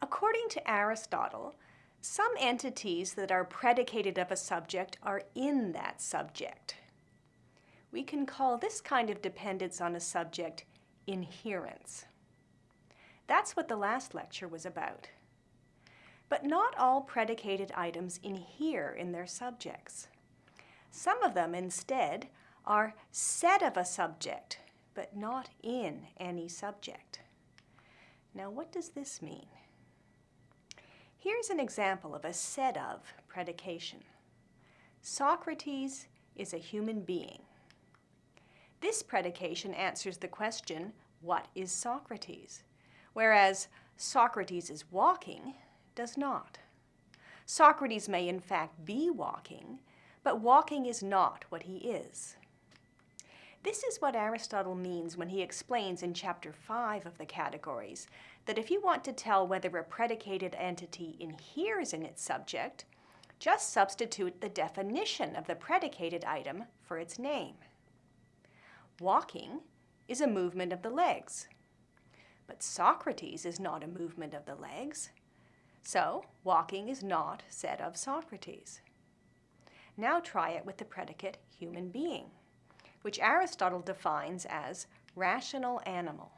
According to Aristotle, some entities that are predicated of a subject are in that subject. We can call this kind of dependence on a subject inherence. That's what the last lecture was about. But not all predicated items inhere in their subjects. Some of them, instead, are said of a subject, but not in any subject. Now, what does this mean? Here's an example of a said of predication. Socrates is a human being. This predication answers the question, what is Socrates? Whereas Socrates is walking does not. Socrates may in fact be walking, but walking is not what he is. This is what Aristotle means when he explains in chapter 5 of the Categories that if you want to tell whether a predicated entity inheres in its subject, just substitute the definition of the predicated item for its name. Walking is a movement of the legs, but Socrates is not a movement of the legs. So walking is not said of Socrates. Now try it with the predicate human being, which Aristotle defines as rational animal.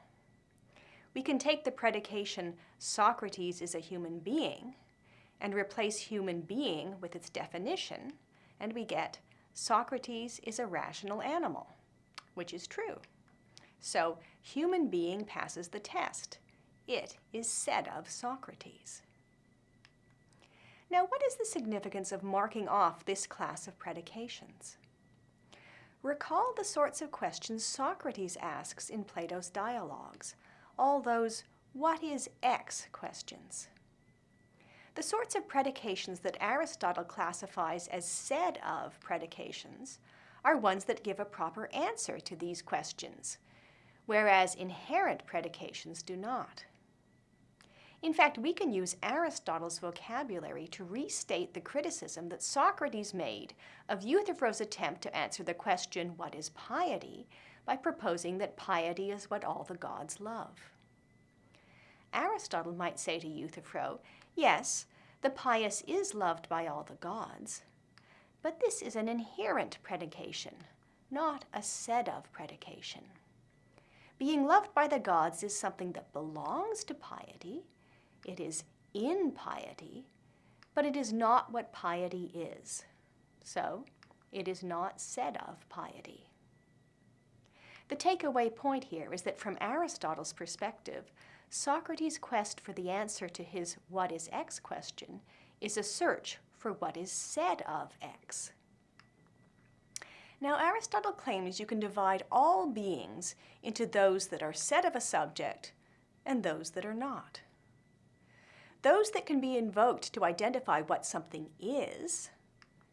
We can take the predication Socrates is a human being and replace human being with its definition, and we get Socrates is a rational animal, which is true. So human being passes the test. It is said of Socrates. Now, what is the significance of marking off this class of predications? Recall the sorts of questions Socrates asks in Plato's dialogues, all those what is X questions. The sorts of predications that Aristotle classifies as said of predications are ones that give a proper answer to these questions, whereas inherent predications do not. In fact, we can use Aristotle's vocabulary to restate the criticism that Socrates made of Euthyphro's attempt to answer the question, what is piety, by proposing that piety is what all the gods love. Aristotle might say to Euthyphro, yes, the pious is loved by all the gods, but this is an inherent predication, not a said of predication. Being loved by the gods is something that belongs to piety, it is in piety, but it is not what piety is. So, it is not said of piety. The takeaway point here is that from Aristotle's perspective, Socrates' quest for the answer to his what is X question is a search for what is said of X. Now, Aristotle claims you can divide all beings into those that are said of a subject and those that are not. Those that can be invoked to identify what something is,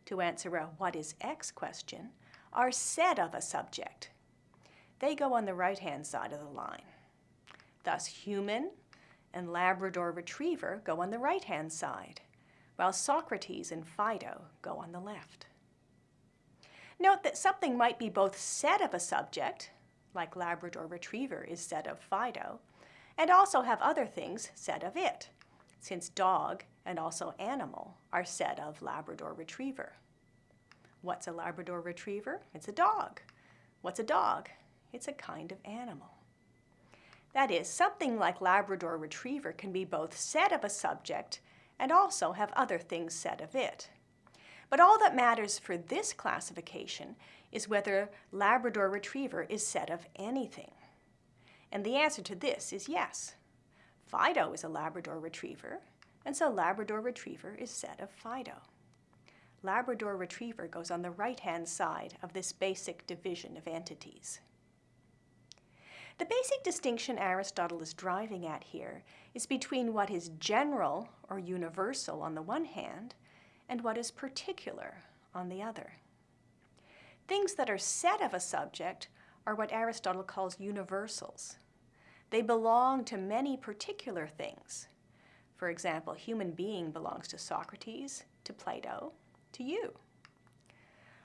to answer a what is X question, are said of a subject. They go on the right-hand side of the line. Thus, human and Labrador retriever go on the right-hand side, while Socrates and Fido go on the left. Note that something might be both said of a subject, like Labrador retriever is said of Fido, and also have other things said of it, since dog and also animal are said of Labrador Retriever. What's a Labrador Retriever? It's a dog. What's a dog? It's a kind of animal. That is, something like Labrador Retriever can be both said of a subject and also have other things said of it. But all that matters for this classification is whether Labrador Retriever is said of anything. And the answer to this is yes. Fido is a Labrador Retriever, and so Labrador Retriever is said of Fido. Labrador Retriever goes on the right-hand side of this basic division of entities. The basic distinction Aristotle is driving at here is between what is general or universal on the one hand and what is particular on the other. Things that are said of a subject are what Aristotle calls universals, they belong to many particular things. For example, human being belongs to Socrates, to Plato, to you.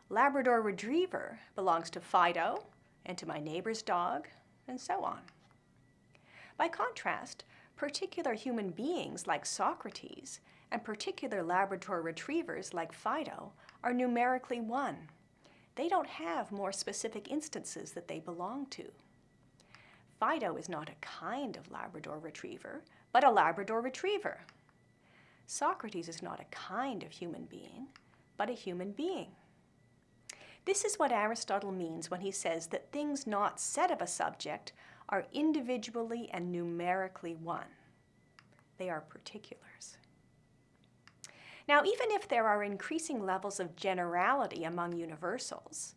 Labrador Retriever belongs to Fido and to my neighbor's dog, and so on. By contrast, particular human beings like Socrates and particular Labrador retrievers like Fido are numerically one. They don't have more specific instances that they belong to. Fido is not a kind of Labrador retriever, but a Labrador retriever. Socrates is not a kind of human being, but a human being. This is what Aristotle means when he says that things not said of a subject are individually and numerically one. They are particulars. Now, even if there are increasing levels of generality among universals,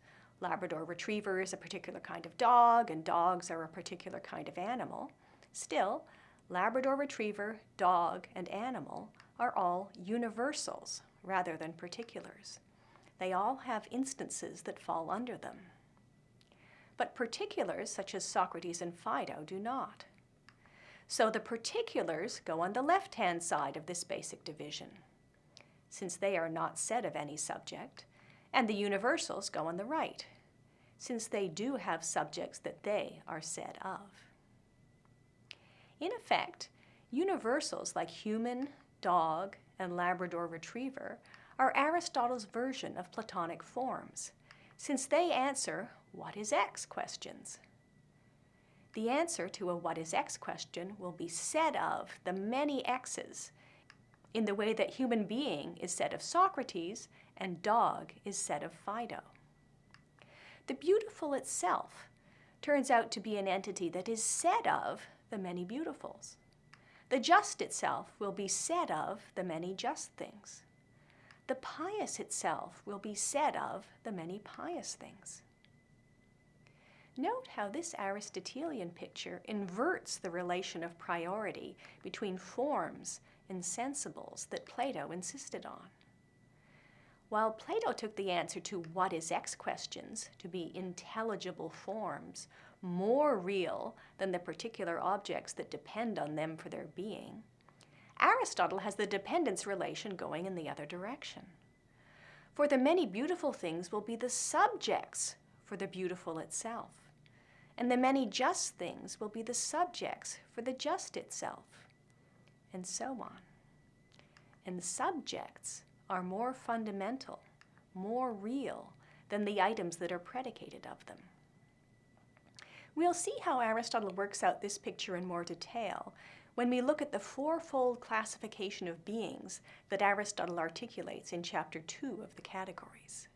Labrador Retriever is a particular kind of dog and dogs are a particular kind of animal, still, Labrador Retriever, dog, and animal are all universals rather than particulars. They all have instances that fall under them. But particulars, such as Socrates and Fido, do not. So the particulars go on the left-hand side of this basic division, since they are not said of any subject, and the universals go on the right, since they do have subjects that they are said of. In effect, universals like human, dog, and Labrador retriever are Aristotle's version of Platonic forms, since they answer what is X questions. The answer to a what is X question will be said of the many X's in the way that human being is said of Socrates and dog is said of Fido. The beautiful itself turns out to be an entity that is said of the many beautifuls. The just itself will be said of the many just things the pious itself will be said of the many pious things. Note how this Aristotelian picture inverts the relation of priority between forms and sensibles that Plato insisted on. While Plato took the answer to what is X questions to be intelligible forms, more real than the particular objects that depend on them for their being, Aristotle has the dependence relation going in the other direction. For the many beautiful things will be the subjects for the beautiful itself, and the many just things will be the subjects for the just itself, and so on. And subjects are more fundamental, more real than the items that are predicated of them. We'll see how Aristotle works out this picture in more detail when we look at the fourfold classification of beings that Aristotle articulates in chapter 2 of the categories.